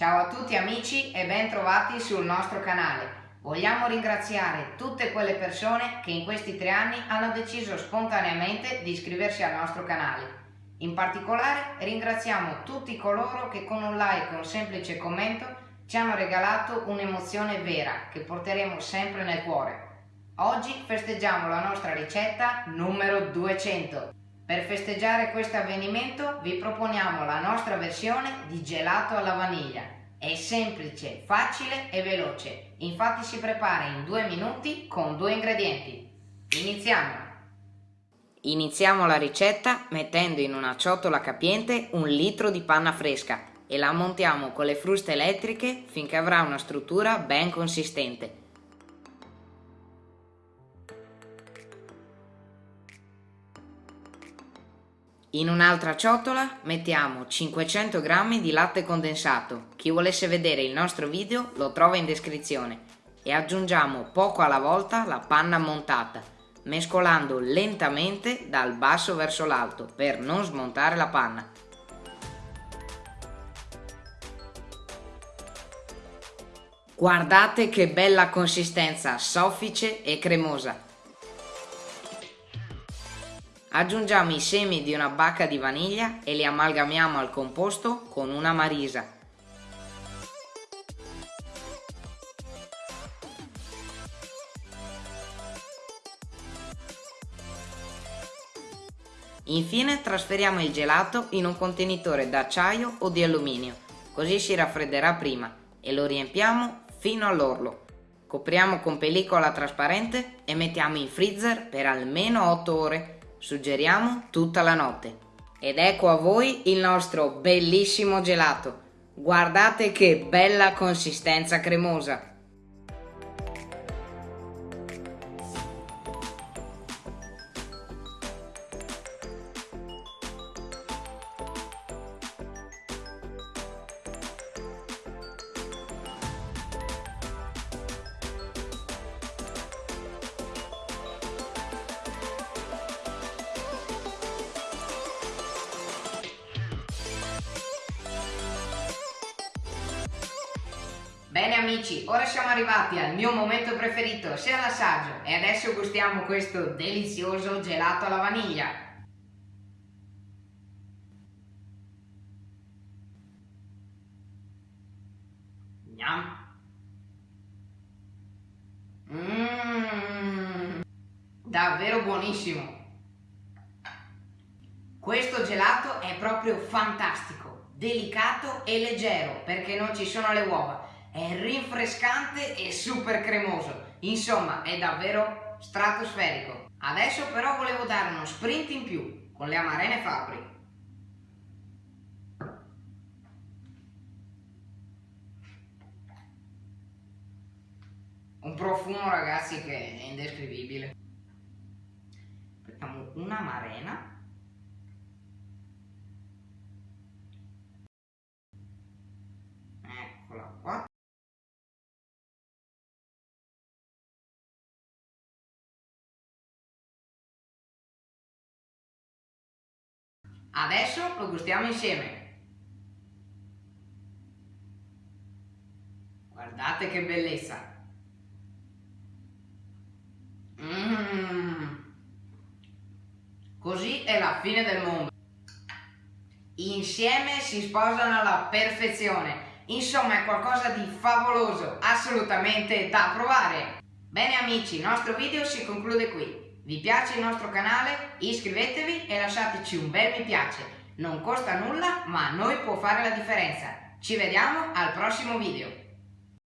Ciao a tutti amici e ben trovati sul nostro canale. Vogliamo ringraziare tutte quelle persone che in questi tre anni hanno deciso spontaneamente di iscriversi al nostro canale. In particolare ringraziamo tutti coloro che con un like e un semplice commento ci hanno regalato un'emozione vera che porteremo sempre nel cuore. Oggi festeggiamo la nostra ricetta numero 200. Per festeggiare questo avvenimento vi proponiamo la nostra versione di gelato alla vaniglia. È semplice, facile e veloce, infatti si prepara in due minuti con due ingredienti. Iniziamo! Iniziamo la ricetta mettendo in una ciotola capiente un litro di panna fresca e la montiamo con le fruste elettriche finché avrà una struttura ben consistente. In un'altra ciotola mettiamo 500 g di latte condensato, chi volesse vedere il nostro video lo trova in descrizione, e aggiungiamo poco alla volta la panna montata, mescolando lentamente dal basso verso l'alto per non smontare la panna. Guardate che bella consistenza, soffice e cremosa! Aggiungiamo i semi di una bacca di vaniglia e li amalgamiamo al composto con una marisa. Infine trasferiamo il gelato in un contenitore d'acciaio o di alluminio, così si raffredderà prima e lo riempiamo fino all'orlo. Copriamo con pellicola trasparente e mettiamo in freezer per almeno 8 ore Suggeriamo tutta la notte. Ed ecco a voi il nostro bellissimo gelato. Guardate che bella consistenza cremosa. Bene amici, ora siamo arrivati al mio momento preferito, sia l'assaggio, e adesso gustiamo questo delizioso gelato alla vaniglia. Mmm, davvero buonissimo. Questo gelato è proprio fantastico, delicato e leggero perché non ci sono le uova è rinfrescante e super cremoso, insomma è davvero stratosferico. Adesso però volevo dare uno sprint in più con le amarene Fabri. Un profumo ragazzi che è indescrivibile. Prendiamo una marena Adesso lo gustiamo insieme. Guardate che bellezza. Mmm. Così è la fine del mondo. Insieme si sposano alla perfezione. Insomma è qualcosa di favoloso, assolutamente da provare. Bene amici, il nostro video si conclude qui. Vi piace il nostro canale? Iscrivetevi e lasciateci un bel mi piace. Non costa nulla, ma a noi può fare la differenza. Ci vediamo al prossimo video.